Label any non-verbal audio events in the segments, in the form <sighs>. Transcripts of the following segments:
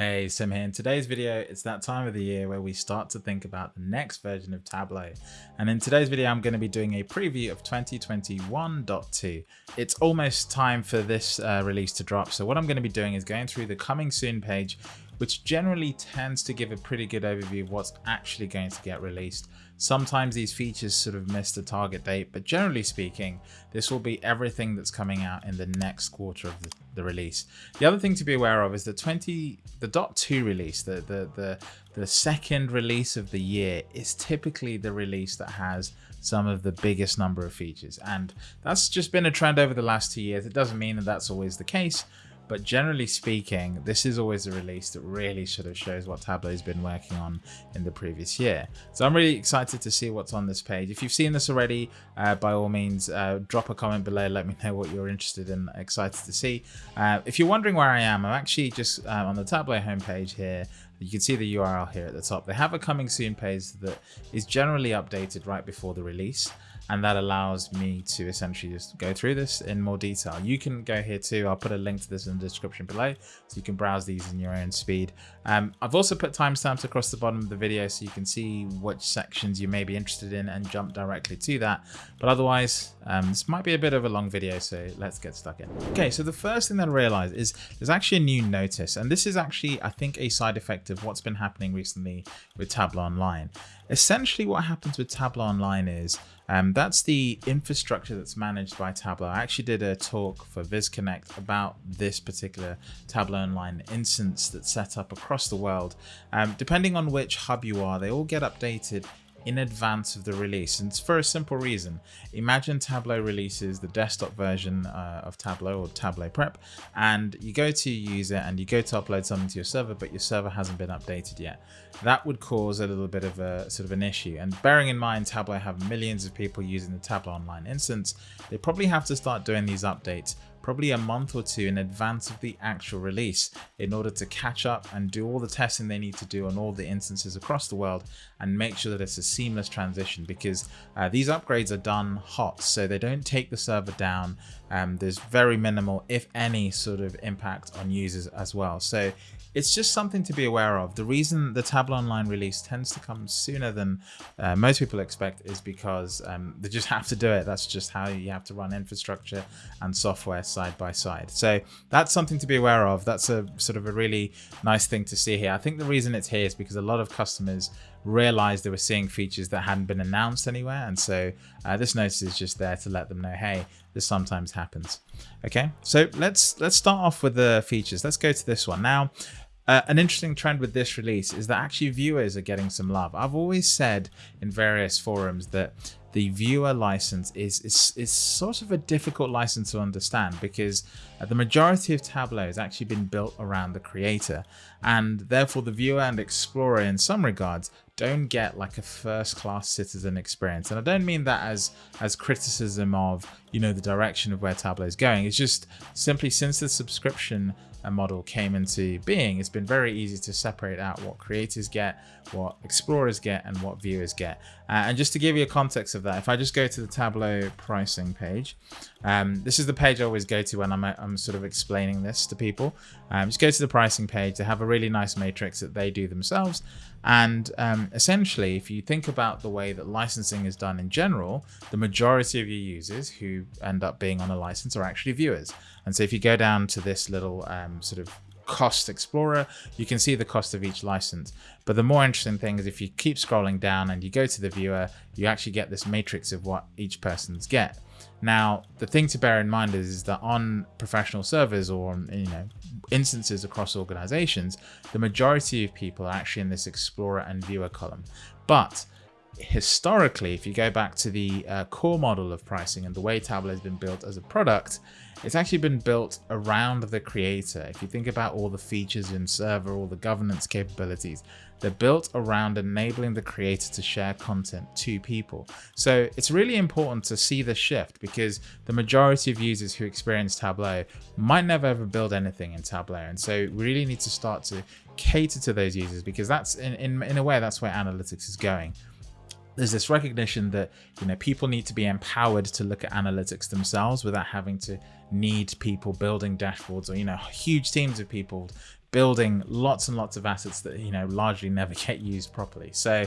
Hey, Tim here. In today's video, it's that time of the year where we start to think about the next version of Tableau. And in today's video, I'm going to be doing a preview of 2021.2. It's almost time for this uh, release to drop. So what I'm going to be doing is going through the coming soon page, which generally tends to give a pretty good overview of what's actually going to get released. Sometimes these features sort of miss the target date, but generally speaking, this will be everything that's coming out in the next quarter of the, the release. The other thing to be aware of is the 20, the dot two release, the, the, the, the second release of the year is typically the release that has some of the biggest number of features. And that's just been a trend over the last two years. It doesn't mean that that's always the case, but generally speaking, this is always a release that really sort of shows what Tableau's been working on in the previous year. So I'm really excited to see what's on this page. If you've seen this already, uh, by all means, uh, drop a comment below. Let me know what you're interested in, excited to see. Uh, if you're wondering where I am, I'm actually just uh, on the Tableau homepage here. You can see the URL here at the top. They have a coming soon page that is generally updated right before the release and that allows me to essentially just go through this in more detail. You can go here too. I'll put a link to this in the description below so you can browse these in your own speed. Um, I've also put timestamps across the bottom of the video so you can see which sections you may be interested in and jump directly to that. But otherwise, um, this might be a bit of a long video, so let's get stuck in. Okay, so the first thing that I realized is there's actually a new notice, and this is actually, I think, a side effect of what's been happening recently with Tableau Online. Essentially what happens with Tableau Online is um, that's the infrastructure that's managed by Tableau. I actually did a talk for VizConnect about this particular Tableau Online instance that's set up across the world. Um, depending on which hub you are, they all get updated in advance of the release and it's for a simple reason. Imagine tableau releases the desktop version uh, of tableau or tableau prep and you go to your user and you go to upload something to your server but your server hasn't been updated yet. That would cause a little bit of a sort of an issue. And bearing in mind tableau have millions of people using the tableau online instance they probably have to start doing these updates probably a month or two in advance of the actual release in order to catch up and do all the testing they need to do on all the instances across the world and make sure that it's a seamless transition because uh, these upgrades are done hot so they don't take the server down um, there's very minimal if any sort of impact on users as well. So it's just something to be aware of. The reason the Tableau Online release tends to come sooner than uh, most people expect is because um, they just <laughs> have to do it. That's just how you have to run infrastructure and software side by side. So that's something to be aware of. That's a sort of a really nice thing to see here. I think the reason it's here is because a lot of customers realized they were seeing features that hadn't been announced anywhere. And so uh, this notice is just there to let them know, hey, this sometimes happens. Okay, so let's let's start off with the features. Let's go to this one. Now, uh, an interesting trend with this release is that actually viewers are getting some love. I've always said in various forums that the viewer license is, is, is sort of a difficult license to understand because uh, the majority of Tableau has actually been built around the creator and therefore the viewer and explorer in some regards don't get like a first class citizen experience. And I don't mean that as, as criticism of, you know, the direction of where Tableau is going. It's just simply since the subscription a model came into being, it's been very easy to separate out what creators get, what explorers get, and what viewers get. Uh, and just to give you a context of that, if I just go to the Tableau pricing page, um, this is the page I always go to when I'm, I'm sort of explaining this to people. Um, just go to the pricing page. They have a really nice matrix that they do themselves. And um, essentially, if you think about the way that licensing is done in general, the majority of your users who end up being on a license are actually viewers. And so if you go down to this little um, sort of cost explorer, you can see the cost of each license. But the more interesting thing is if you keep scrolling down and you go to the viewer, you actually get this matrix of what each person's get. Now, the thing to bear in mind is, is that on professional servers or on, you know, instances across organizations, the majority of people are actually in this explorer and viewer column. But historically, if you go back to the uh, core model of pricing and the way Tableau has been built as a product, it's actually been built around the creator. If you think about all the features in server, all the governance capabilities, they're built around enabling the creator to share content to people. So it's really important to see the shift because the majority of users who experience Tableau might never ever build anything in Tableau. And so we really need to start to cater to those users because that's in, in, in a way, that's where analytics is going there's this recognition that you know people need to be empowered to look at analytics themselves without having to need people building dashboards or you know huge teams of people building lots and lots of assets that you know largely never <laughs> get used properly. So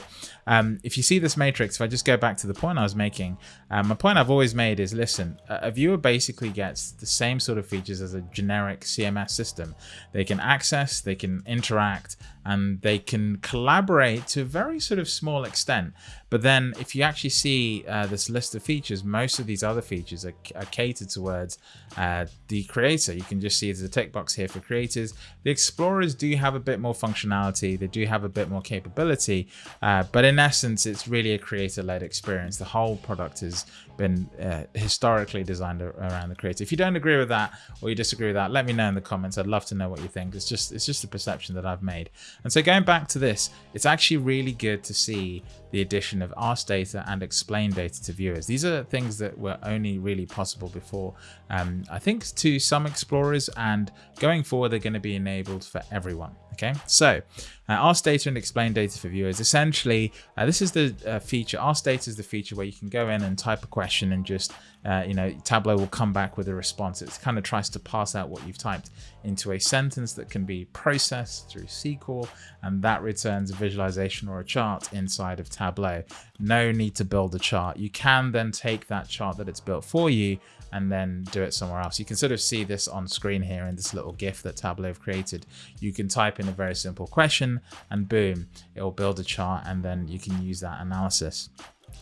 um, if you see this matrix, if I just go back to the point I was making, um, my point I've always made is listen, a viewer basically gets the same sort of features as a generic CMS system. They can access, they can interact, and they can collaborate to a very sort of small extent. But then if you actually see uh, this list of features, most of these other features are, are catered towards uh, the creator. You can just see there's a tick box here for creators. The explorers do have a bit more functionality. They do have a bit more capability, uh, but in essence, it's really a creator-led experience. The whole product has been uh, historically designed around the creator. If you don't agree with that or you disagree with that, let me know in the comments. I'd love to know what you think. It's just it's just a perception that I've made. And so going back to this, it's actually really good to see the addition of ask data and explain data to viewers. These are things that were only really possible before, um, I think to some explorers and going forward, they're going to be enabled for everyone. Okay, so uh, ask data and explain data for viewers. Essentially, uh, this is the uh, feature. Ask data is the feature where you can go in and type a question and just, uh, you know, Tableau will come back with a response. It kind of tries to pass out what you've typed into a sentence that can be processed through SQL, and that returns a visualization or a chart inside of Tableau. No need to build a chart. You can then take that chart that it's built for you and then do it somewhere else. You can sort of see this on screen here in this little GIF that Tableau have created. You can type in a very simple question and boom, it will build a chart and then you can use that analysis.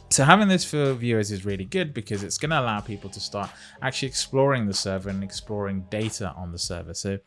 So having this for viewers is really good because it's going to allow people to start actually exploring the server and exploring data on the server. So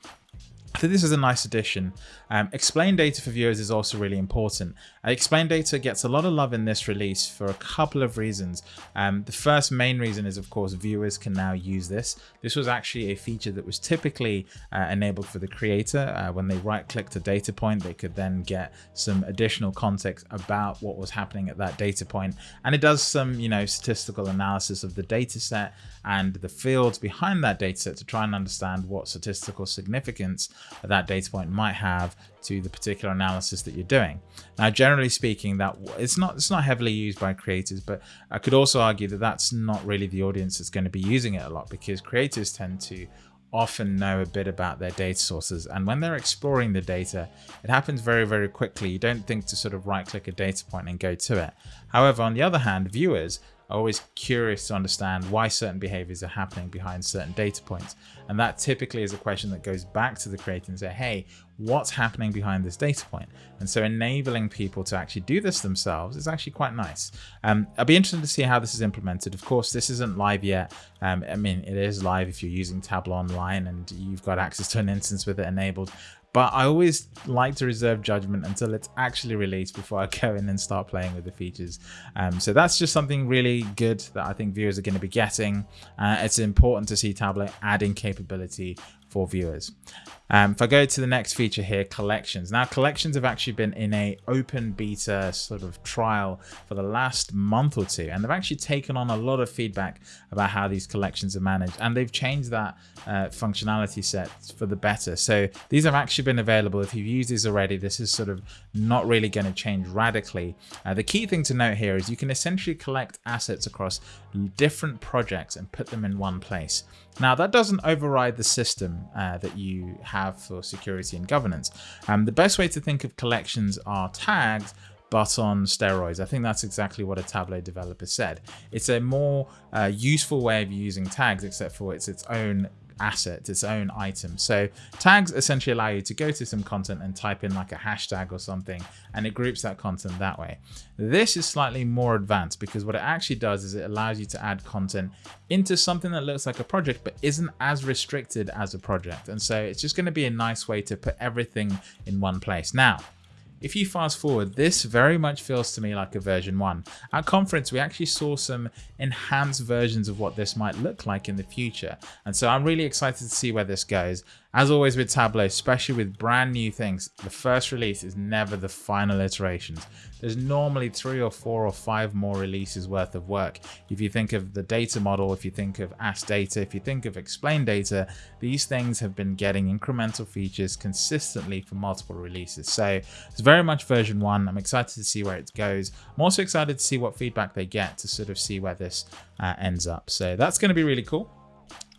Think this is a nice addition. Um, explain data for viewers is also really important. Uh, explain data gets a lot of love in this release for a couple of reasons. Um, the first main reason is, of course, viewers can now use this. This was actually a feature that was typically uh, enabled for the creator. Uh, when they right clicked a data point, they could then get some additional context about what was happening at that data point. And it does some, you know, statistical analysis of the data set and the fields behind that data set to try and understand what statistical significance that data point might have to the particular analysis that you're doing. Now, generally speaking, that it's not it's not heavily used by creators, but I could also argue that that's not really the audience that's going to be using it a lot because creators tend to often know a bit about their data sources and when they're exploring the data it happens very very quickly you don't think to sort of right click a data point and go to it however on the other hand viewers always curious to understand why certain behaviors are happening behind certain data points. And that typically is a question that goes back to the creator and say, hey, what's happening behind this data point? And so enabling people to actually do this themselves is actually quite nice. Um, I'll be interested to see how this is implemented. Of course, this isn't live yet. Um, I mean, it is live if you're using Tableau Online and you've got access to an instance with it enabled but I always like to reserve judgment until it's actually released before I <laughs> go in and start playing with the features. Um, so that's just something really good that I think viewers are going to be getting. Uh, it's important to see Tableau adding capability for viewers. Um, if I go to the next feature here, collections. Now collections have actually been in a open beta sort of trial for the last month or two, and they've actually taken on a lot of feedback about how these collections are managed, and they've changed that uh, functionality set for the better. So these have actually been available. If you've used these already, this is sort of not really going to change radically. Uh, the key thing to note here is you can essentially collect assets across different projects and put them in one place. Now that doesn't override the system uh, that you have for security and governance. Um, the best way to think of collections are tags, but on steroids. I think that's exactly what a Tableau developer said. It's a more uh, useful way of using tags, except for it's its own asset, its own item. So tags essentially allow you to go to some content and type in like a hashtag or something, and it groups that content that way. This is slightly more advanced because what it actually does is it allows you to add content into something that looks like a project, but isn't as restricted as a project. And so it's just going to be a nice way to put everything in one place. Now, if you fast forward, this very much feels to me like a version 1. At conference, we actually saw some enhanced versions of what this might look like in the future. And so I'm really excited to see where this goes. As always with Tableau, especially with brand new things, the first release is never the final iterations. There's normally three or four or five more releases worth of work. If you think of the data model, if you think of Ask Data, if you think of Explain Data, these things have been getting incremental features consistently for multiple releases. So it's very much version one. I'm excited to see where it goes. I'm also excited to see what feedback they get to sort of see where this uh, ends up. So that's going to be really cool.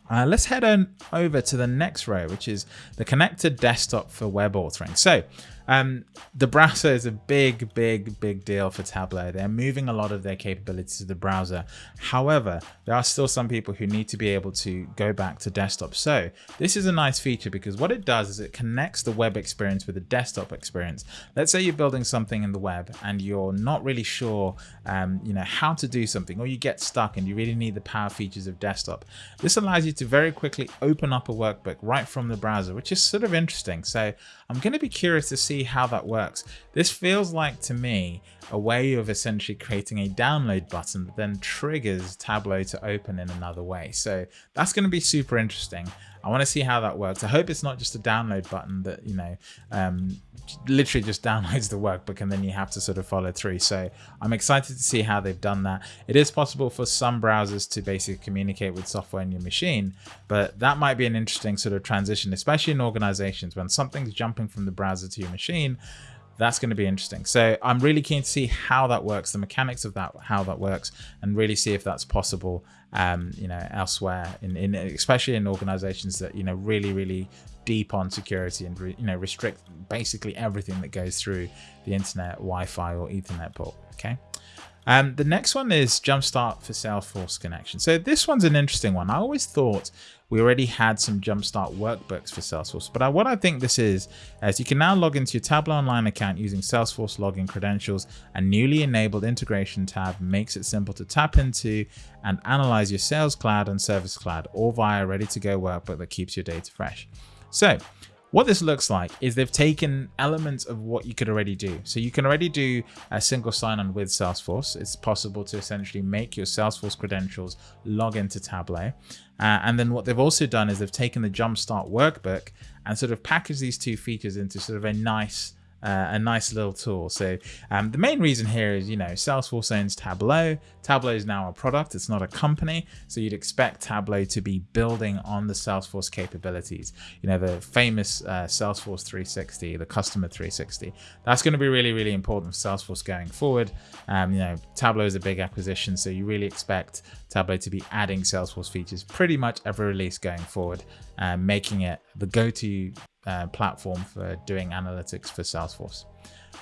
Uh, let's head on over to the next row, which is the connected desktop for web authoring. So um, the browser is a big, big, big deal for Tableau. They're moving a lot of their capabilities to the browser. However, there are still some people who need to be able to go back to desktop. So this is a nice feature because what it does is it connects the web experience with the desktop experience. Let's say you're building something in the web and you're not really sure, um, you know, how to do something, or you get stuck and you really need the power features of desktop. This allows you to very quickly open up a workbook right from the browser, which is sort of interesting. So I'm going to be curious to see how that works. This feels like to me a way of essentially creating a download button that then triggers Tableau to open in another way. So that's going to be super interesting. I want to see how that works. I hope it's not just a download button that, you know, um, literally just <laughs> downloads the workbook and then you have to sort of follow through. So I'm excited to see how they've done that. It is possible for some browsers to basically communicate with software in your machine, but that might be an interesting sort of transition, especially in organizations when something's jumping from the browser to your machine that's going to be interesting. So I'm really keen to see how that works, the mechanics of that, how that works, and really see if that's possible, um, you know, elsewhere, in, in especially in organizations that you know really, really deep on security and you know restrict basically everything that goes through the internet, Wi-Fi, or Ethernet port. Okay. Um, the next one is Jumpstart for Salesforce connection. So this one's an interesting one. I always thought we already had some Jumpstart workbooks for Salesforce, but I, what I think this is, is you can now log into your Tableau Online account using Salesforce login credentials. A newly enabled integration tab makes it simple to tap into and analyze your Sales Cloud and Service Cloud, all via ready-to-go workbook that keeps your data fresh. So what this looks like is they've taken elements of what you could already do. So you can already do a single sign-on with Salesforce. It's possible to essentially make your Salesforce credentials log into Tableau. Uh, and then what they've also done is they've taken the Jumpstart workbook and sort of packaged these two features into sort of a nice uh, a nice little tool. So um, the main reason here is, you know, Salesforce owns Tableau. Tableau is now a product, it's not a company. So you'd expect Tableau to be building on the Salesforce capabilities. You know, the famous uh, Salesforce 360, the customer 360. That's going to be really, really important for Salesforce going forward. Um, you know, Tableau is a big acquisition, so you really expect Tableau to be adding Salesforce features pretty much every release going forward, uh, making it the go-to uh, platform for doing analytics for Salesforce.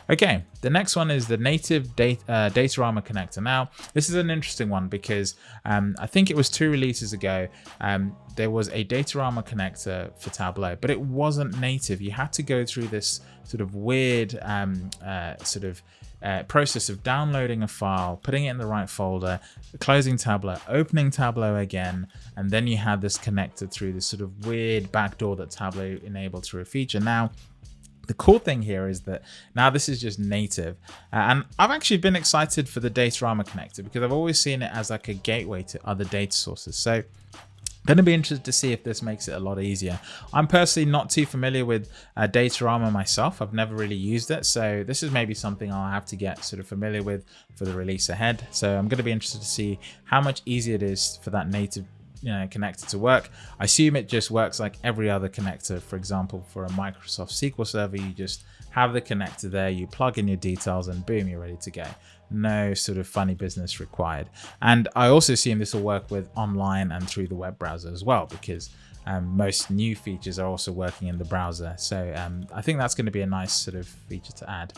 Okay, the next one is the native data, uh, Datorama connector. Now, this is an interesting one because um, I think it was two releases ago, um, there was a Datorama connector for Tableau, but it wasn't native. You had to go through this sort of weird um, uh, sort of uh, process of downloading a file, putting it in the right folder, closing Tableau, opening Tableau again, and then you had this connected through this sort of weird backdoor that Tableau enabled through a feature. Now, the cool thing here is that now this is just native uh, and I've actually been excited for the Datorama connector because I've always seen it as like a gateway to other data sources. So Going to be interested to see if this makes it a lot easier. I'm personally not too familiar with uh, Datorama myself. I've never really used it. So this is maybe something I'll have to get sort of familiar with for the release ahead. So I'm going to be interested to see how much easier it is for that native you know, connector to work. I assume it just works like every other connector. For example, for a Microsoft SQL Server, you just have the connector there, you plug in your details and boom, you're ready to go no sort of funny business required. And I also assume this will work with online and through the web browser as well, because um, most new features are also working in the browser. So um, I think that's going to be a nice sort of feature to add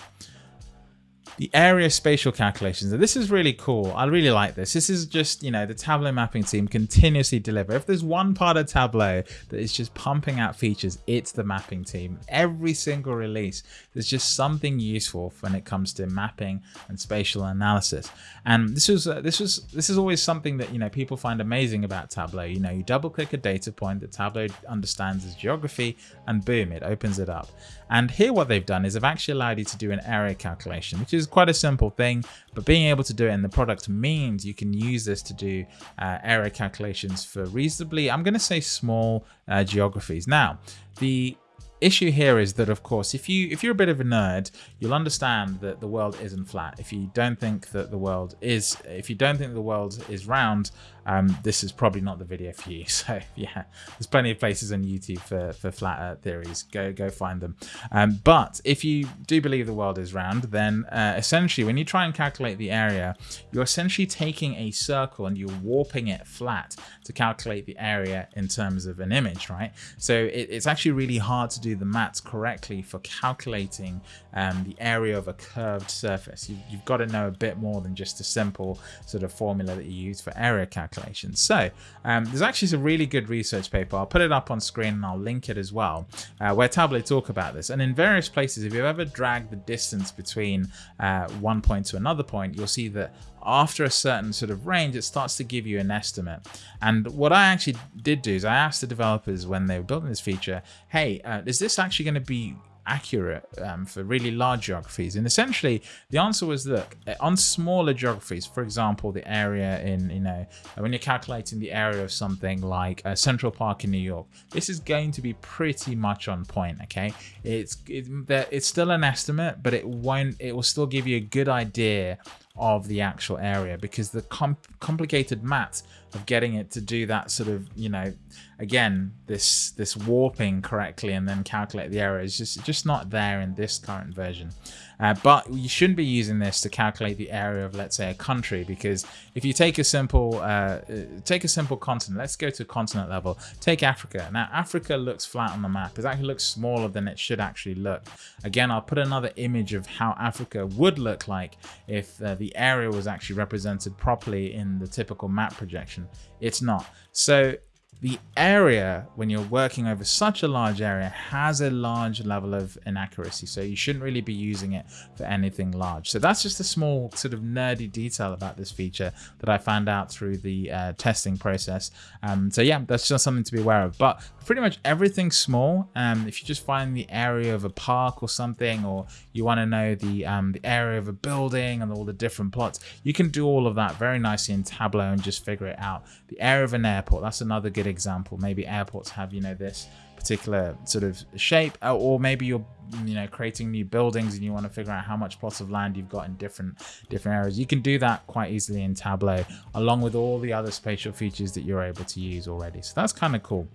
the area spatial calculations. And this is really cool. I really like this. This is just, you know, the Tableau mapping team continuously deliver. If there's one part of Tableau that is just pumping out features, it's the mapping team. Every single release, there's just something useful when it comes to mapping and spatial analysis. And this was, uh, this was, this is always something that, you know, people find amazing about Tableau. You know, you double click a data point that Tableau understands as geography and boom, it opens it up. And here what they've done is they've actually allowed you to do an area calculation, which is quite a simple thing, but being able to do it in the product means you can use this to do uh, area calculations for reasonably, I'm going to say small uh, geographies. Now, the issue here is that of course if you if you're a bit of a nerd you'll understand that the world isn't flat if you don't think that the world is if you don't think the world is round um, this is probably not the video for you. <laughs> So yeah, there's plenty of places on YouTube for, for flat earth theories. Go, go find them. Um, but if you do believe the world is round, then uh, essentially when you try and calculate the area, you're essentially taking a circle and you're warping it flat to calculate the area in terms of an image, right? So it, it's actually really hard to do the maths correctly for calculating um, the area of a curved surface. You, you've got to know a bit more than just a simple sort of formula that you use for area calculations. So um, there's actually some really good research paper. I'll put it up on screen and I'll link it as well, uh, where Tableau talk about this. And in various places, if you've ever dragged the distance between uh, one point to another point, you'll see that after a certain sort of range, it starts to give you an estimate. And what I actually did do is I asked the developers when they were building this feature, hey, uh, is this actually going to be accurate um, for really large geographies? And essentially, the answer was look, eh, on smaller geographies, for example, the area in, you know, uh, when you're calculating the area of something like a Central Park in New York, this is going to be pretty much on point. Okay, it's it, it's still an estimate, but it won't. It will still give you a good idea of the actual area because the com complicated math of getting it to do that sort of you know again this this warping correctly and then calculate the area is just just not there in this current version uh, but you shouldn't be using this to calculate the area of let's say a country because if you take a simple uh, take a simple continent let's go to continent level. Take Africa. Now Africa looks flat on the map. It actually looks smaller than it should actually look. Again I'll put another image of how Africa would look like if uh, the area was actually represented properly in the typical map projection. It's not. So the area, when you're working over such a large area, has a large level of inaccuracy. So you shouldn't really be using it for anything large. So that's just a small sort of nerdy detail about this feature that I found out through the uh, testing process. Um, so yeah, that's just something to be aware of. But pretty much everything small, um, if you just find the area of a park or something, or you want to know the, um, the area of a building and all the different plots, you can do all of that very nicely in Tableau and just figure it out. The area of an airport, that's another good example. Maybe airports have, you know, this particular sort of shape, uh, or maybe you're, you know, creating new buildings and you want to figure out how much plots of land you've got in different different areas. You can do that quite easily in Tableau, along with all the other spatial features that you're able to use already. So that's kind of cool.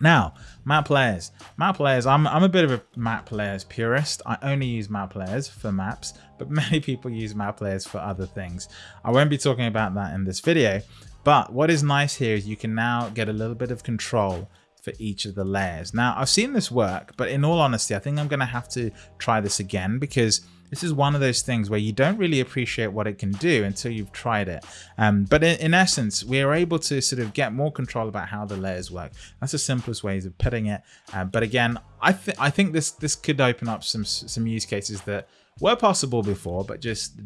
Now, map layers. Map layers, I'm, I'm a bit of a map layers purist. I only use map layers for maps, but <laughs> many people use map layers for other things. I won't be talking about that in this video, but what is nice here is you can now get a little bit of control for each of the layers. Now, I've seen this work, but in all honesty, I think I'm going to have to try this again because this is one of those things where you don't really appreciate what it can do until you've tried it. Um, but in, in, essence, we are able to sort of get more control about how the layers work. That's the simplest ways of putting it. Uh, but again, I, th I think this this could open up some some use cases that were possible before, but just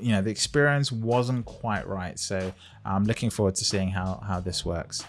you know the experience wasn't quite right. So I'm looking forward to seeing how how this works.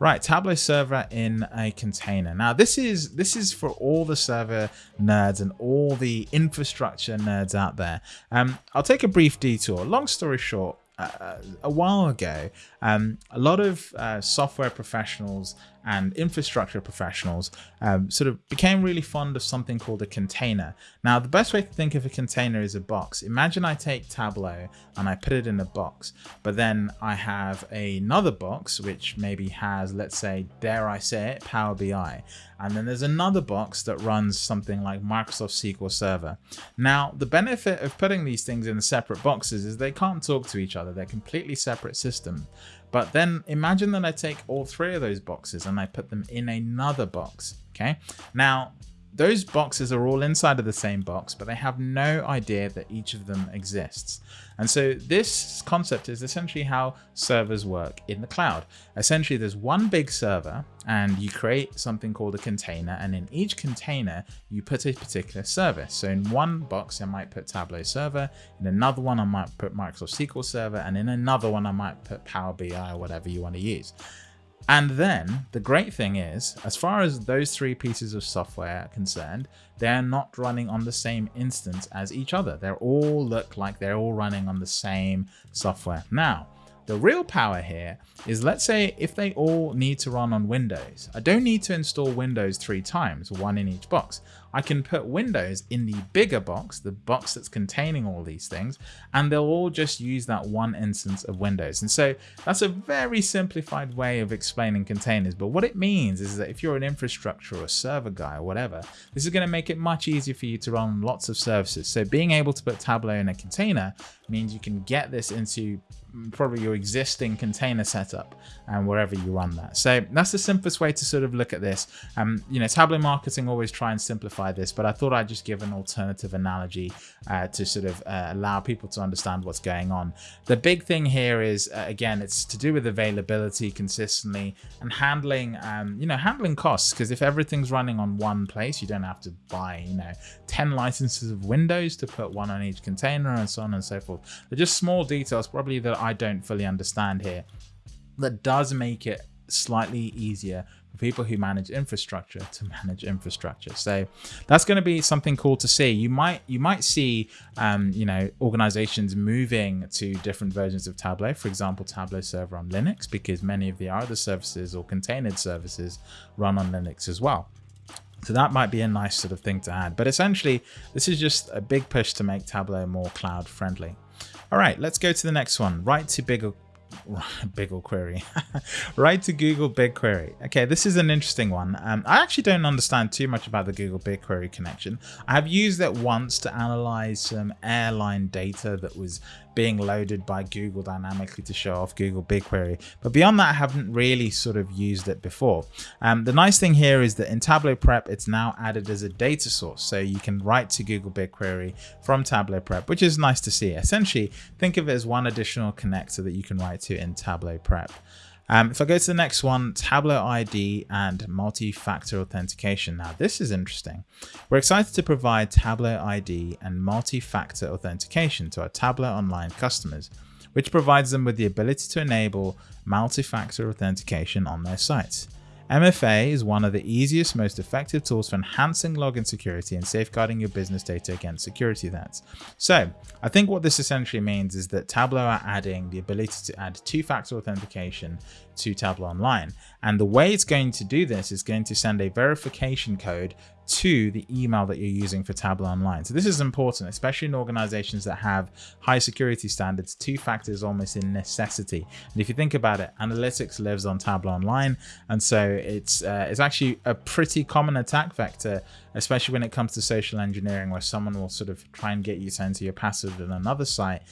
Right, Tableau server in a container. Now this is this is for all the server nerds and all the infrastructure nerds out there. Um, I'll take a brief detour. Long story short, uh, a while ago, um, a lot of uh, software professionals and infrastructure professionals um, sort of became really fond of something called a container. Now, the best way to think of a container is a box. Imagine I take Tableau and I put it in a box, but then I have another box which maybe has, let's say, dare I say it, Power BI. And then there's another box that runs something like Microsoft SQL Server. Now, the benefit of putting these things in separate boxes is they can't talk to each other. They're completely separate systems. But then imagine that I take all three of those boxes and I put them in another box. Okay. Now those boxes are all inside of the same box, but they have no idea that each of them exists. And so this concept is essentially how servers work in the cloud. Essentially, there's one big server and you create something called a container. And in each container, you put a particular service. So in one box, I might put Tableau server. In another one, I might put Microsoft SQL server. And in another one, I might put Power BI or whatever you want to use. And then the great thing is, as far as those three pieces of software are concerned, they're not running on the same instance as each other. They all look like they're all running on the same software. Now, the real power here is let's say if they all need to run on Windows, I don't need to install Windows three times, one in each box. I can put windows in the bigger box, the box that's containing all these things, and they'll all just use that one instance of Windows. And so that's a very simplified way of explaining containers. But what it means is that if you're an infrastructure or server guy or whatever, this is going to make it much easier for you to run lots of services. So being able to put Tableau in a container means you can get this into probably your existing container setup and wherever you run that. So that's the simplest way to sort of look at this. Um, you know, Tableau marketing always try and simplify this, but I thought I'd just give an alternative analogy uh, to sort of uh, allow people to understand what's going on. The big thing here is, uh, again, it's to do with availability consistently and handling, um, you know, handling costs. Because if everything's running on one place, you don't have to buy, you know, 10 licenses of Windows to put one on each container and so on and so forth. They're just small details probably that I don't fully understand here that does make it slightly easier for people who manage infrastructure to <laughs> manage infrastructure. So that's going to be something cool to see. You might you might see um, you know organizations moving to different versions of Tableau. For example, Tableau Server on Linux because many of the other services or contained services run on Linux as well. So that might be a nice sort of thing to add. But essentially, this is just a big push to make Tableau more cloud friendly. All right, let's go to the next one. Write to bigger <laughs> BigQuery. <laughs> Write to Google BigQuery. Okay, this is an interesting one. Um, I actually don't understand too much about the Google BigQuery connection. I have used it once to analyze some airline data that was being loaded by Google dynamically to show off Google BigQuery. But beyond that, I haven't really sort of used it before. Um, the nice thing here is that in Tableau Prep, it's now added as a data source. So you can write to Google BigQuery from Tableau Prep, which is nice to see. Essentially, think of it as one additional connector that you can write to in Tableau Prep. Um, if I go to the next one, Tableau ID and multi-factor authentication. Now, this is interesting. We're excited to provide Tableau ID and multi-factor authentication to our Tableau Online customers, which provides them with the ability to enable multi-factor authentication on their sites. MFA is one of the easiest, most effective tools for enhancing login security and safeguarding your business data against security threats. So I think what this essentially means is that Tableau are adding the ability to add two-factor authentication to Tableau Online. And the way it's going to do this is going to send a verification code to the email that you're using for Tableau Online. So this is important, especially in organizations that have high security standards. Two factors almost in necessity. And if you think about it, analytics lives on Tableau Online. And so it's, uh, it's actually a pretty common attack vector, especially when it comes to social engineering, where someone will sort of try and get you to enter your password in another site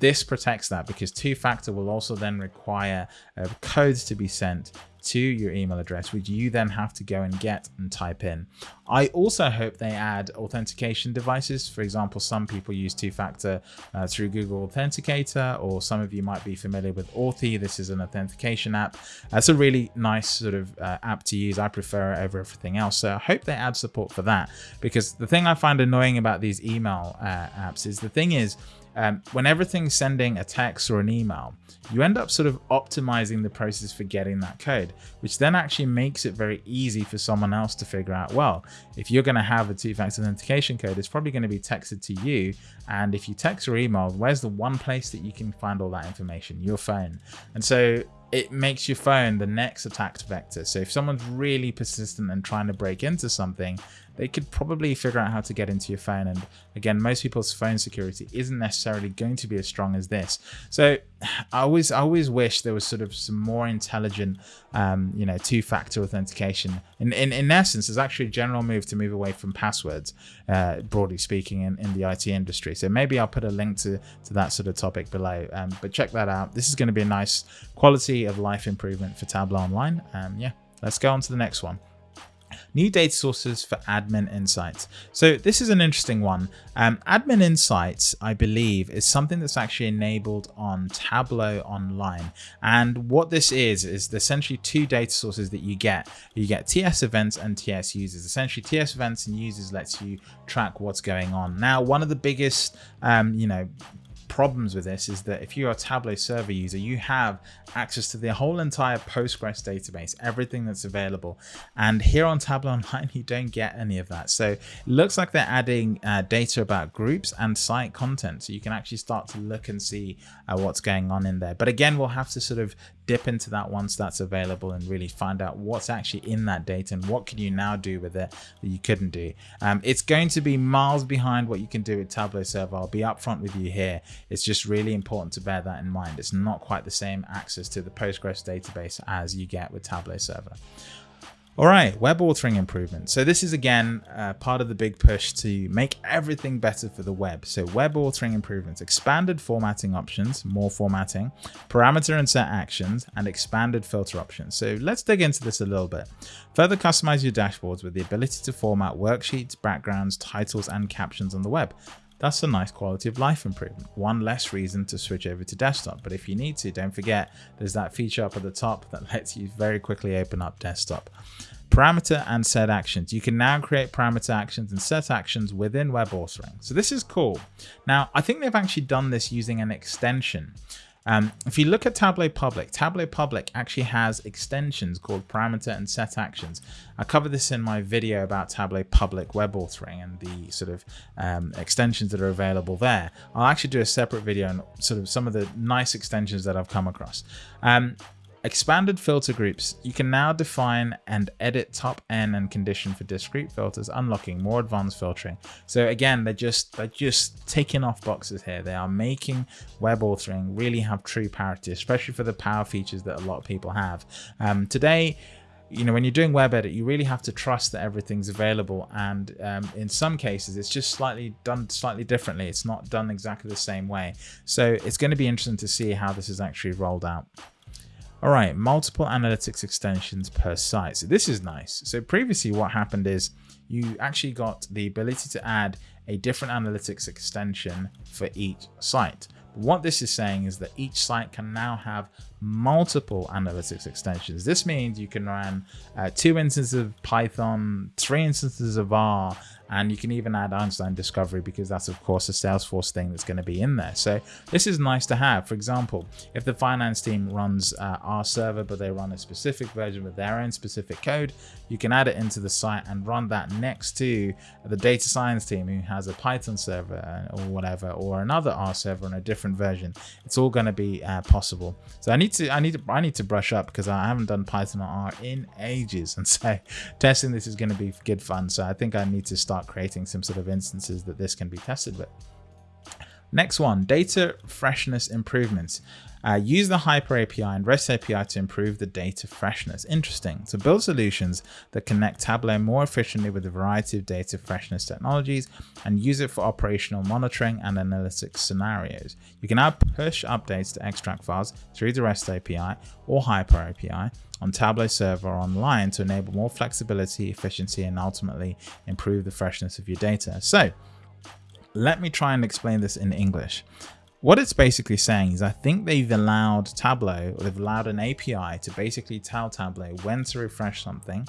this protects that because two-factor will also then require a code to be sent to your email address, which you then have to go and get and type in. I also hope they add authentication devices. For example, some people use two-factor uh, through Google Authenticator, or some of you might be familiar with Authy. This is an authentication app. That's a really nice sort of uh, app to use. I prefer it over everything else. So I hope they add support for that because the thing I find annoying about these email uh, apps is the thing is, um, when everything's sending a text or an email, you end up sort of optimizing the process for getting that code, which then actually makes it very easy for someone else to figure out, well, if you're going to have a two-factor authentication code, it's probably going to be texted to you. And if you text or email, where's the one place that you can find all that information? Your phone. And so it makes your phone the next attack vector. So if someone's really persistent and trying to break into something, they could probably figure out how to get into your phone. And again, most people's phone security isn't necessarily going to be as strong as this. So <sighs> I always, I always wish there was sort of some more intelligent, um, you know, two-factor authentication. In, in, in essence, there's actually a general move to move away from passwords, uh, broadly speaking, in, in the IT industry. So maybe I'll put a link to, to that sort of topic below. Um, but check that out. This is going to be a nice quality of life improvement for Tableau Online. Um, yeah, let's go on to the next one new data sources for admin insights. So this is an interesting one. Um, admin insights, I believe, is something that's actually enabled on Tableau Online. And what this is, is essentially two data sources that you get. You get TS events and TS users. Essentially TS events and users lets you track what's going on. Now, one of the biggest, um, you know, problems with this is that if you're a Tableau server user, you have access to the whole entire Postgres database, everything that's available. And here on Tableau Online, <laughs> you don't get any of that. So it looks like they're adding uh, data about groups and site content. So you can actually start to look and see uh, what's going on in there. But again, we'll have to sort of dip into that once that's available and really find out what's actually in that data and what can you now do with it that you couldn't do. Um, it's going to be miles behind what you can do with Tableau Server. I'll be upfront with you here. It's just really important to bear that in mind. It's not quite the same access to the Postgres database as you get with Tableau Server. All right, web authoring improvements. So this is again uh, part of the big push to make everything better for the web. So web authoring improvements, expanded formatting options, more formatting, parameter and set actions, and expanded filter options. So let's dig into this a little bit. Further customize your dashboards with the ability to format worksheets, backgrounds, titles, and captions on the web. That's a nice quality of life improvement. One less reason to switch over to desktop. But if you need to, don't forget there's that feature up at the top that <laughs> lets you very quickly open up desktop. Parameter and set actions. You can now create parameter actions and set actions within web authoring. So this is cool. Now, I think they've actually done this using an extension. Um, if you look at Tableau Public, Tableau Public actually has extensions called parameter and set actions. I covered this in my video about Tableau Public web authoring and the sort of um, extensions that are available there. I'll actually do a separate video on sort of some of the nice extensions that I've come across. Um, Expanded filter groups. You can now define and edit top N and condition for discrete filters, unlocking more advanced filtering. So again, they're just they're just taking off boxes here. They are making web authoring really have true parity, especially for the power features that a lot of people have. Um, today, you know, when you're doing web edit, you really have to trust that everything's available. And um, in some cases, it's just slightly done slightly differently. It's not done exactly the same way. So it's going to be interesting to see how this is actually rolled out. All right, multiple analytics extensions per site. So this is nice. So previously what happened is you actually got the ability to add a different analytics extension for each site. What this is saying is that each site can now have multiple analytics extensions. This means you can run uh, two instances of Python, three instances of R, and you can even add Einstein Discovery because that's of course a Salesforce thing that's going to be in there. So this is nice to have. For example, if the finance team runs uh, R server, but they run a specific version with their own specific code, you can add it into the site and run that next to the data science team who has a Python server uh, or whatever, or another R server in a different version. It's all going to be uh, possible. So I need to, I need to, I need to brush up because I haven't done Python or R in ages. <laughs> And so testing this is going to be good fun. So I think I need to start start creating some sort of instances that this can be tested with. Next one, data freshness improvements. Uh, use the Hyper API and REST API to improve the data freshness. Interesting. So build solutions that connect Tableau more efficiently with a variety of data freshness technologies and use it for operational monitoring and analytics scenarios. You can now push updates to extract files through the REST API or Hyper API on Tableau Server online to enable more flexibility, efficiency, and ultimately improve the freshness of your data. So let me try and explain this in English. What it's basically saying is I think they've allowed Tableau, or they've allowed an API to basically tell Tableau when to refresh something,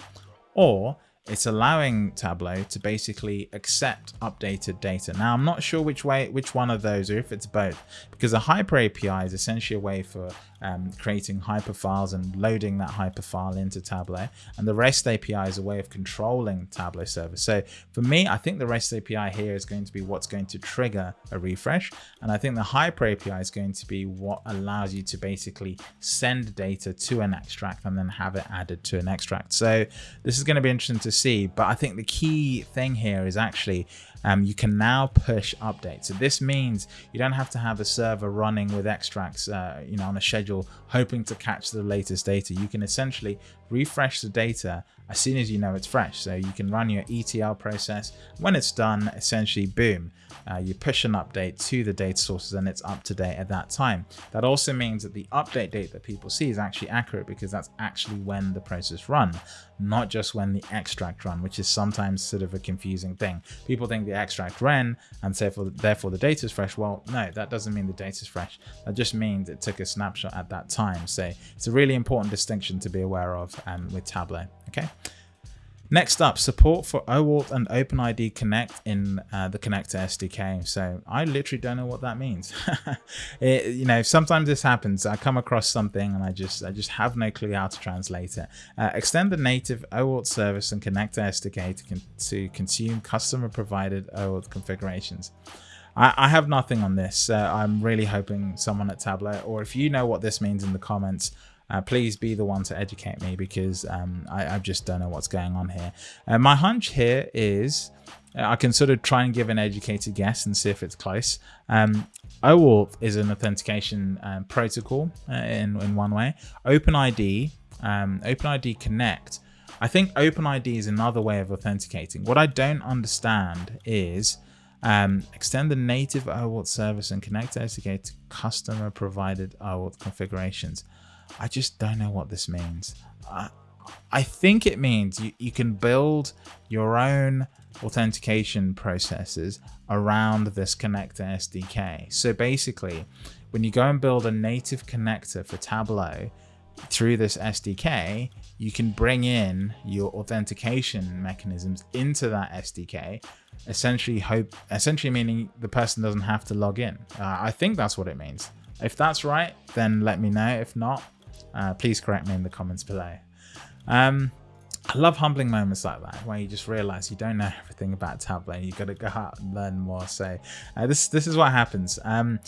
or it's allowing Tableau to basically accept updated data. Now, I'm not sure which way, which one of those, or if it's both, because a Hyper API is essentially a way for um, creating hyper files and loading that hyper file into Tableau. And the REST API is a way of controlling Tableau service. So for me, I think the REST API here is going to be what's going to trigger a refresh. And I think the Hyper API is going to be what allows you to basically send data to an extract and then have it added to an extract. So this is going to be interesting to see. But I think the key thing here is actually um, you can now push updates. So this means you don't have to have a server running with extracts, uh, you know, on a schedule, hoping to catch the latest data. You can essentially refresh the data as soon as you know it's fresh. So you can run your ETL process. When it's done, essentially, boom, uh, you push an update to the data sources and it's up to date at that time. That also means that the update date that people see is actually accurate because that's actually when the process run, not just when the extract run, which is sometimes sort of a confusing thing. People think the extract ran and therefore, therefore the data is fresh. Well, no, that doesn't mean the data is fresh. That just means it took a snapshot at that time. So it's a really important distinction to be aware of um, with Tableau. Okay. Next up, support for OAuth and OpenID Connect in uh, the Connector SDK. So I literally don't know what that means. <laughs> it, you know, sometimes this happens. I come across something and I just I just have no clue how to translate it. Uh, extend the native OAuth service and Connector SDK to, con to consume customer provided OAuth configurations. I, I have nothing on this. Uh, I'm really hoping someone at Tableau, or if you know what this means in the comments, uh, please be the one to educate me because um, I, I, just don't know what's going on here. Uh, my hunch here is uh, I can sort of try and give an educated guess and see if it's close. Um, OAuth is an authentication um, protocol uh, in, in one way. OpenID, um, OpenID Connect, I think OpenID is another way of authenticating. What I don't understand is um, extend the native OAuth service and connect SDK to customer provided OAuth configurations. I just don't know what this means. I, I think it means you, you can build your own authentication processes around this connector SDK. So basically, when you go and build a native connector for Tableau through this SDK, you can bring in your authentication mechanisms into that SDK, essentially hope, essentially meaning the person doesn't have to log in. Uh, I think that's what it means. If that's right, then let me know. If not, uh, please correct me in the comments below. Um, I love humbling moments like that, where you just realize you don't know everything about Tableau. You've got to go out and learn more. So uh, this this is what happens. Um,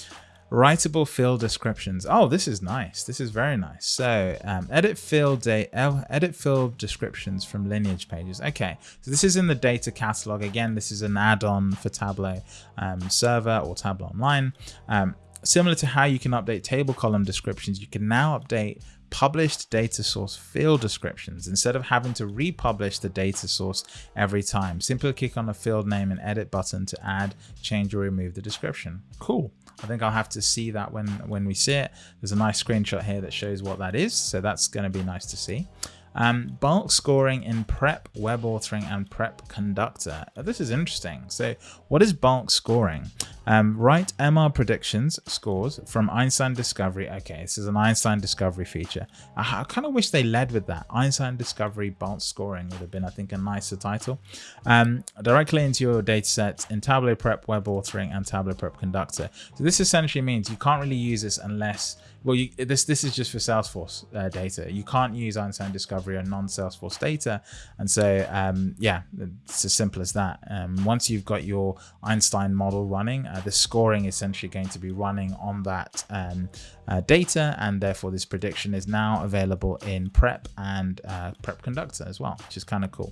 writable field descriptions. Oh, this is nice. This is very nice. So um, edit field date, edit field descriptions from lineage pages. Okay, so this is in the data catalog. Again, this is an add-on for Tableau um, server or Tableau Online. Um, Similar to how you can update table column descriptions, you can now update published data source field descriptions instead of having to republish the data source every time. Simply click on the field name and edit button to add, change or remove the description. Cool. I think I'll have to see that when, when we see it. There's a nice screenshot here that shows what that is. So that's going to be nice to see. Um, bulk scoring in prep, web authoring, and prep conductor. This is interesting. So what is bulk scoring? Um, write MR predictions scores from Einstein Discovery. Okay, this is an Einstein Discovery feature. I, I kind of wish they led with that. Einstein Discovery bulk scoring would have been, I think, a nicer title. Um, directly into your datasets in Tableau Prep, Web Authoring, and Tableau Prep Conductor. So this essentially means you can't really use this unless well, you, this this is just for Salesforce uh, data. You can't use Einstein Discovery on non-Salesforce data, and so um, yeah, it's as simple as that. Um, once you've got your Einstein model running, uh, the scoring is essentially going to be running on that um, uh, data, and therefore this prediction is now available in Prep and uh, Prep Conductor as well, which is kind of cool.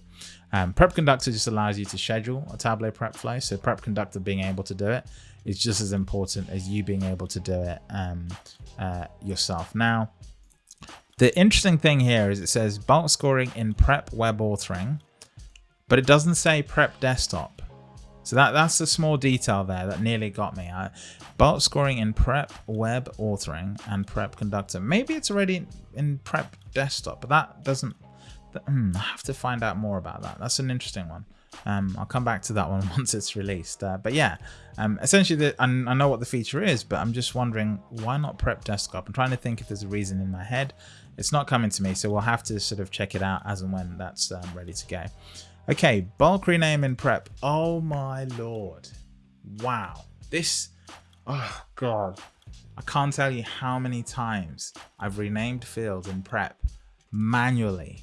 Um, Prep Conductor just allows you to schedule a Tableau prep flow, so Prep Conductor being able to do it is just as important as you being able to do it um, uh, yourself. Now, the interesting thing here is it says bulk scoring in prep web authoring, but it doesn't say prep desktop. So that, that's a small detail there that nearly got me. I, bulk scoring in prep web authoring and prep conductor. Maybe it's already in, prep desktop, but that doesn't, hmm, I have to find out more about that. That's an interesting one. Um, I'll come back to that one <laughs> once it's released. Uh, but yeah, um, essentially, the, I, I know what the feature is, but I'm just wondering why not prep desktop? I'm trying to think if there's a reason in my head. It's not coming to me, so we'll have to sort of check it out as and when that's um, ready to go. Okay, bulk rename in prep. Oh my lord. Wow. This, oh god. I can't tell you how many times I've renamed fields in prep manually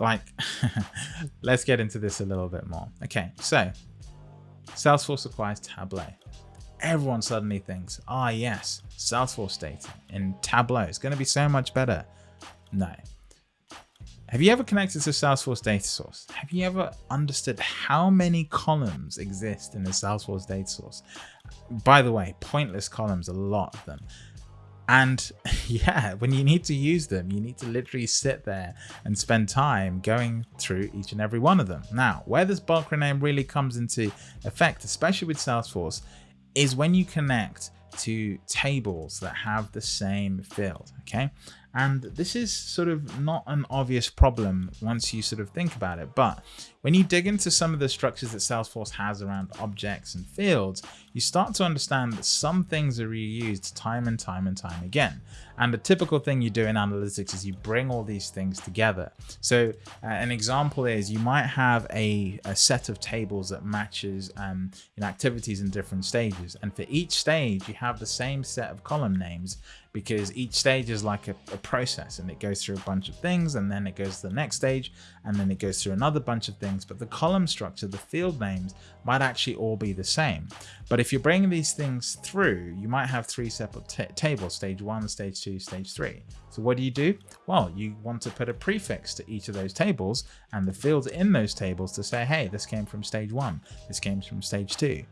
like <laughs> let's get into this a little bit more okay so salesforce acquires tableau everyone suddenly thinks ah oh, yes salesforce data in tableau is going to be so much better no have you ever connected to salesforce data source have you ever understood how many columns exist in the salesforce data source by the way pointless columns a lot of them and <laughs> yeah, when you need to use them, you need to literally sit there and spend time going through each and every one of them. Now, where this bulk rename really comes into effect, especially with Salesforce, is when you connect to tables that have the same field, okay? And this is sort of not an obvious problem once you sort of think about it, but when you dig into some of the structures that Salesforce has around objects and fields, you start to understand that some things are reused time and time and time again. And the typical thing you do in analytics is you bring all these things together. So uh, an example is you might have a, a set of tables that matches um, in activities in different stages. And for each stage, you have the same set of column names because each stage is like a, a, process and it goes through a bunch of things and then it goes to the next stage and then it goes through another bunch of things but the column structure the field names might actually all be the same. But if you're bringing these things through you might have three separate tables stage one stage two stage three. So what do you do? Well you want to put a prefix to each of those tables and the fields in those tables to say hey this came from stage one this came from stage two.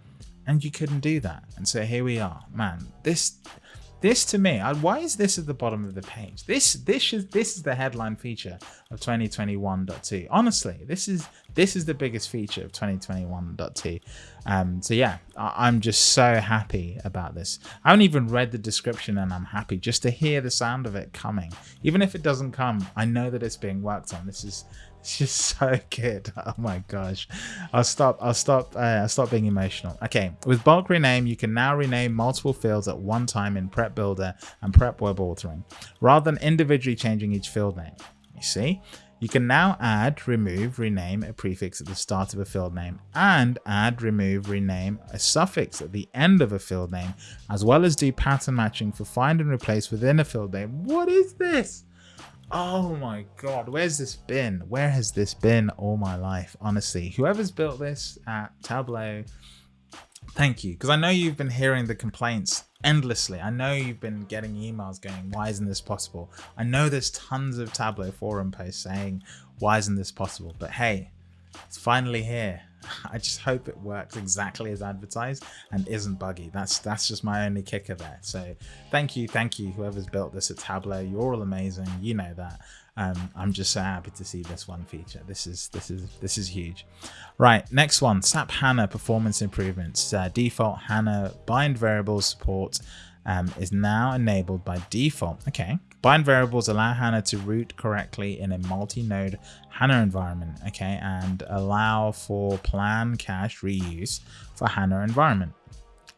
And you couldn't do that. And so here we are. Man this this to me, why is this at the bottom of the page? This this is this is the headline feature of 2021.2. Honestly, this is this is the biggest feature of 2021.2. Um, so yeah, I, I'm just so happy about this. I haven't even read the description and I'm happy just to hear the sound of it coming. Even if it doesn't come, I know that it's being worked on. This is <laughs> it's just so good. Oh my gosh. I'll stop. I'll stop. Uh, I'll stop being emotional. Okay. With bulk rename, you can now rename multiple fields at one time in Prep Builder and Prep Web Authoring, rather than individually changing each field name. You see? You can now add, remove, rename a prefix at the start of a field name and add, remove, rename a suffix at the end of a field name, as well as do pattern matching for find and replace within a field name. What is this? Oh my god, where's this been? Where has this been all my life? Honestly, whoever's built this at Tableau, thank you. Because I know you've been hearing the complaints endlessly. I know you've been getting emails going, why isn't this possible? I know there's tons of Tableau forum posts saying, why isn't this possible? But hey, it's finally here. <laughs> I just hope it works exactly as advertised and isn't buggy. That's that's just my only kicker there. So thank you, thank you, whoever's built this at Tableau. You're all amazing. You know that. Um, I'm just so happy to see this one feature. This is this is this is huge. Right, next one, SAP HANA performance improvements. Uh, default HANA bind variables support um, is now enabled by default. Okay, bind variables allow HANA to route correctly in a multi-node HANA environment, okay, and allow for plan cache reuse for HANA environment.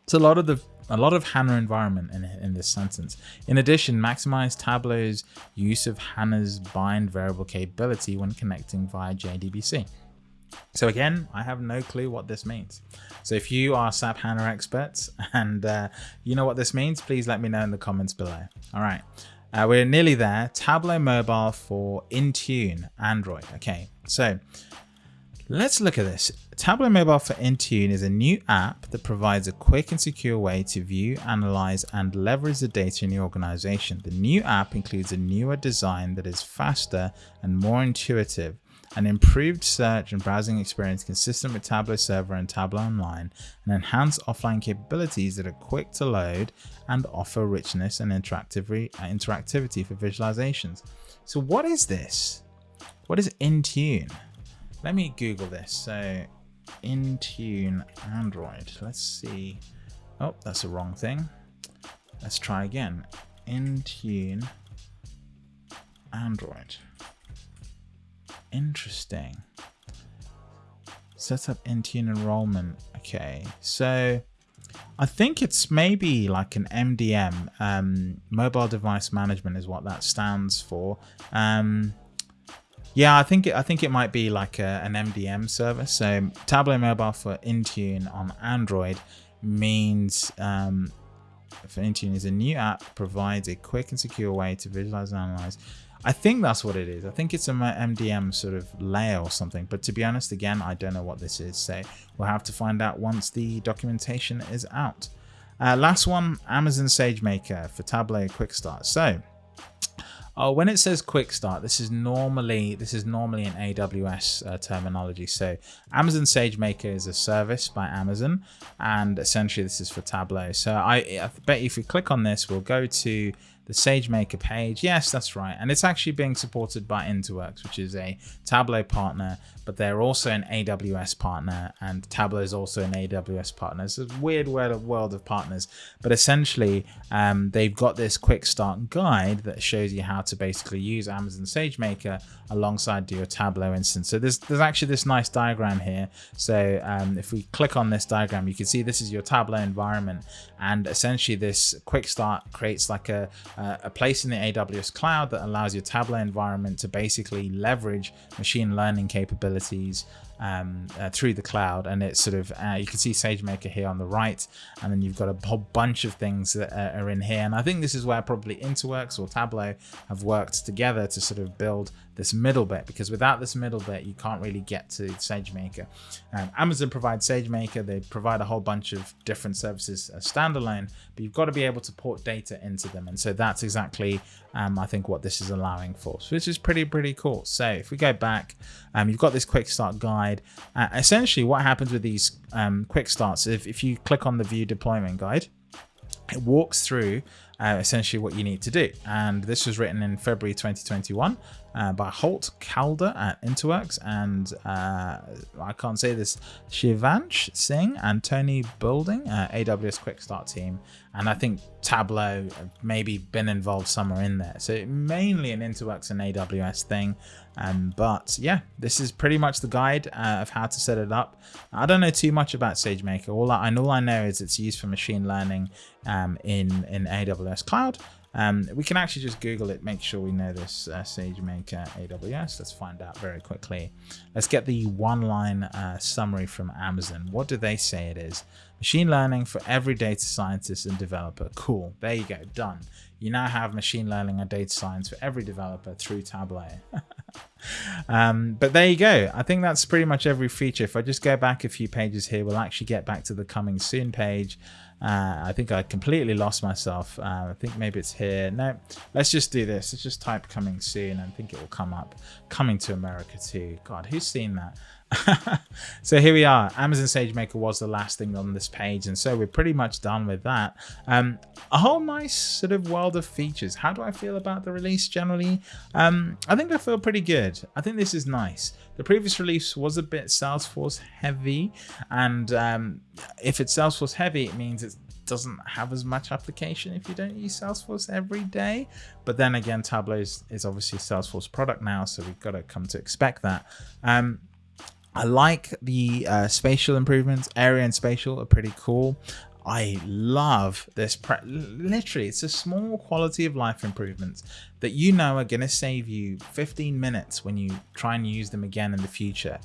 It's a lot of the a lot of HANA environment in, in this sentence. In addition, maximize Tableau's use of HANA's bind variable capability when connecting via JDBC. So again, I have no clue what this means. So if you are SAP HANA experts <laughs> and uh, you know what this means, please let me know in the comments below. All right. Uh, we're nearly there. Tableau Mobile for Intune Android. Okay, so let's look at this. Tableau Mobile for Intune is a new app that provides a quick and secure way to view, analyze, and leverage the data in your organization. The new app includes a newer design that is faster and more intuitive an improved search and browsing experience consistent with Tableau Server and Tableau Online, and enhanced offline capabilities that are quick to load and offer richness and uh, interactivity for visualizations. So what is this? What is Intune? Let me Google this. So Intune Android. Let's see. Oh, that's the wrong thing. Let's try again. Intune Android. Interesting. Set up Intune enrollment. Okay, so I think it's maybe like an MDM, um, mobile device management is what that stands for. Um, yeah, I think it, I think it might be like a, an MDM service. So Tableau Mobile for Intune on Android means um, for Intune is a new app provides a quick and secure way to visualize and analyze I think that's what it is. I think it's a MDM sort of layer or something. But to be honest, again, I don't know what this is. So we'll have to find out once the documentation is out. Uh, last one, Amazon SageMaker for Tableau Quick Start. So uh, when it says quick start, this is normally this is normally an AWS uh, terminology. So Amazon SageMaker is a service by Amazon, and essentially this is for Tableau. So I, I bet if we click on this, we'll go to the SageMaker page. Yes, that's right. And it's actually being supported by Interworks, which is a Tableau partner, but they're also an AWS partner and Tableau is also an AWS partner. It's a weird world of partners, but essentially um, they've got this quick start guide that shows you how to basically use Amazon SageMaker alongside your Tableau instance. So there's, there's actually this nice diagram here. So um, if we click on this diagram, you can see this is your Tableau environment and essentially this quick start creates like a, Uh, a place in the AWS cloud that allows your Tableau environment to basically leverage machine learning capabilities um, uh, through the cloud and it's sort of uh, you can see SageMaker here on the right and then you've got a whole bunch of things that are in here and I think this is where probably Interworks or Tableau have worked together to sort of build this middle bit because without this middle bit you can't really get to SageMaker. Um, Amazon provides SageMaker, they provide a whole bunch of different services standalone, but you've got to be able to port data into them and so that's exactly um, I think what this is allowing for, so which is pretty pretty cool. So if we go back, um, you've got this quick start guide. Uh, essentially what happens with these um, quick starts, if, if you click on the view deployment guide, it walks through uh, essentially what you need to do. And this was written in February 2021 uh, by Holt Calder at Interworks and uh, I can't say this, Shivansh Singh and Tony Bulding, uh, AWS Quick Start team. And I think Tableau maybe been involved somewhere in there. So mainly an Interworks and AWS thing. Um, but yeah, this is pretty much the guide uh, of how to set it up. I don't know too much about SageMaker. All I, all I know is it's used for machine learning um, in, in AWS Cloud. Um, we can actually just Google it, make sure we know this uh, SageMaker AWS. Let's find out very quickly. Let's get the one line uh, summary from Amazon. What do they say it is? Machine learning for every data scientist and developer. Cool. There you go. Done. You now have machine learning and data science for every developer through Tableau. <laughs> um, but there you go. I think that's pretty much every feature. If I just go back a few pages here, we'll actually get back to the coming soon page. Uh, I think I completely lost myself. Uh, I think maybe it's here. No, let's just do this. Let's just type coming soon. I think it will come up. Coming to America too. God, who's seen that? <laughs> so here we are. Amazon SageMaker was the last thing on this page. And so we're pretty much done with that. Um, a whole nice sort of world of features. How do I feel about the release generally? Um, I think I feel pretty good. I think this is nice. The previous release was a bit Salesforce heavy. And um, if it's Salesforce heavy, it means it doesn't have as much application if you don't use Salesforce every day. But then again, Tableau is, is obviously a Salesforce product now, so we've got to come to expect that. Um, I like the uh, spatial improvements. Area and spatial are pretty cool. I love this. Literally, it's a small quality of life improvements that you know are going to save you 15 minutes when you try and use them again in the future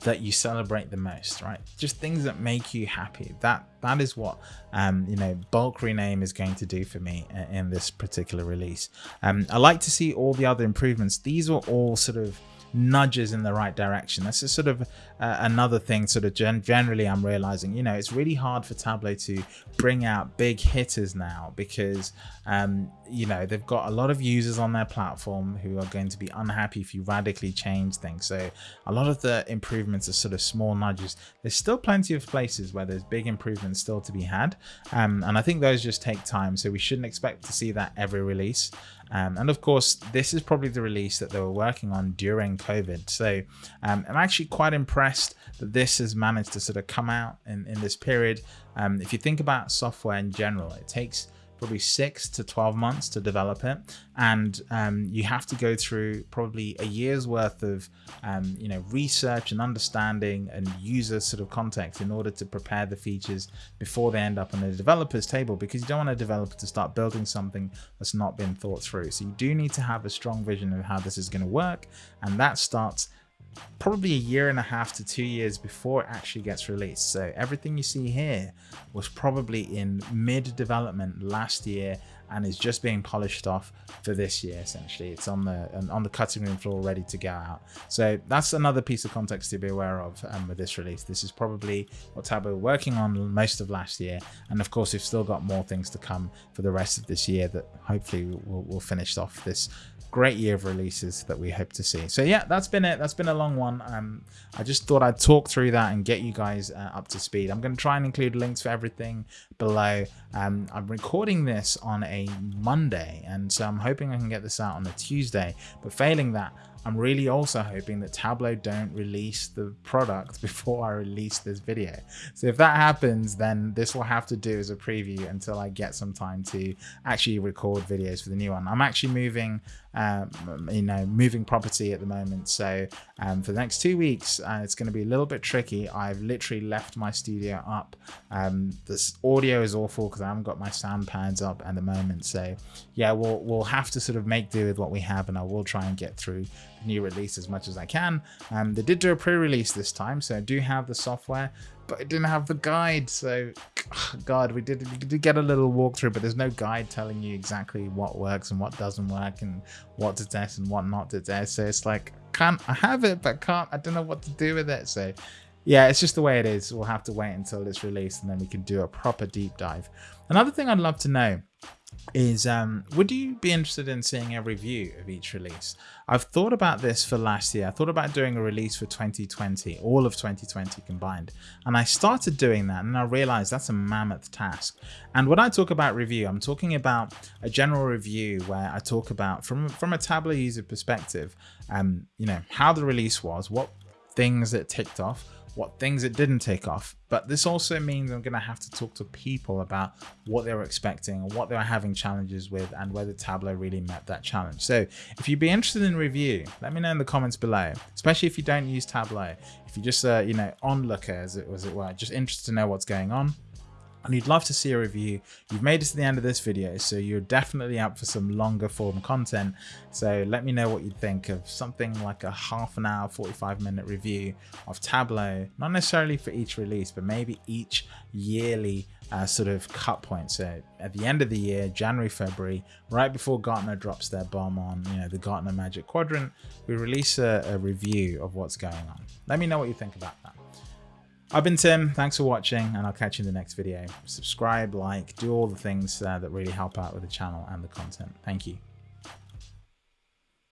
that you celebrate the most right just things that make you happy that that is what um you know bulk rename is going to do for me in this particular release um i like to see all the other improvements these are all sort of nudges in the right direction. That's just sort of uh, another thing sort of gen generally I'm realizing, you know, it's really hard for Tableau to bring out big hitters now because, um, you know, they've got a lot of users on their platform who are going to be unhappy if you radically change things. So a lot of the improvements are sort of small nudges. There's still plenty of places where there's big improvements still to be had. Um, and I think those just take time. So we shouldn't expect to see that every release. Um, and of course, this is probably the release that they were working on during COVID. So um, I'm actually quite impressed that this has managed to sort of come out in, in this period. Um, if you think about software in general, it takes probably six to 12 months to develop it. And um, you have to go through probably a year's worth of, um, you know, research and understanding and user sort of context in order to prepare the features before they end up on the developer's table because you don't want a developer to start building something that's not been thought through. So you do need to have a strong vision of how this is going to work. And that starts probably a year and a half to two years before it actually gets released. So everything you see here was probably in mid development last year and is just being polished off for this year essentially. It's on the on the cutting room floor ready to go out. So that's another piece of context to be aware of um, with this release. This is probably what Tableau were working on most of last year. And of course we've still got more things to come for the rest of this year that hopefully will, will finish off this great year of releases that we hope to see so yeah that's been it that's been a long one. Um, I just thought I'd talk through that and get you guys uh, up to speed. I'm going to try and include links for everything below. Um, I'm recording this on a Monday, and so I'm hoping I can get this out on a Tuesday. But failing that, I'm really also hoping that Tableau don't release the product <laughs> before I release this video. So if that happens, then this will have to do as a preview until I get some time to actually record videos for the new one. I'm actually moving, um, you know, moving property at the moment. So um, for the next two weeks, uh, it's going to be a little bit tricky. I've literally left my studio up. Um, this audio is awful because I haven't got my sound pads up at the moment. So yeah, we'll, we'll have to sort of make do with what we have and I will try and get through new release as much as I can. Um, they did do a pre-release this time, so I do have the software, but it didn't have the guide. So, God, we did, we did get a little walkthrough, but there's no guide telling you exactly what works and what doesn't work and what to test and what not to test. So it's like, can't I have it, but can't, I don't know what to do with it. So yeah, it's just the way it is. We'll have to wait until it's released and then we can do a proper deep dive. Another thing I'd love to know is um, would you be interested in seeing a review of each release? I've thought about this for last year. I thought about doing a release for 2020, all of 2020 combined. And I started doing that and I realized that's a mammoth task. And when I talk about review, I'm talking about a general review where I talk about from, from a Tableau user perspective, um, you know, how the release was, what things it ticked off, what things it didn't take off. But this also means I'm going to have to talk to people about what they were expecting what they were having challenges with and whether Tableau really met that challenge. So if you'd be interested in review, let me know in the comments below, especially if you don't use Tableau. If you're just, uh, you know, onlooker as it, as it were, just interested to know what's going on and you'd love to see a review, you've made it to the end of this video, so you're definitely up for some longer form content. So let me know what you think of something like a half an hour, 45 minute review of Tableau, not necessarily for each release, but maybe each yearly uh, sort of cut point. So at the end of the year, January, February, right before Gartner drops their bomb on, you know, the Gartner Magic Quadrant, we release a, a review of what's going on. Let me know what you think about that. I've been Tim, thanks for watching, and I'll catch you in the next video. Subscribe, like, do all the things uh, that really help out with the channel and the content. Thank you.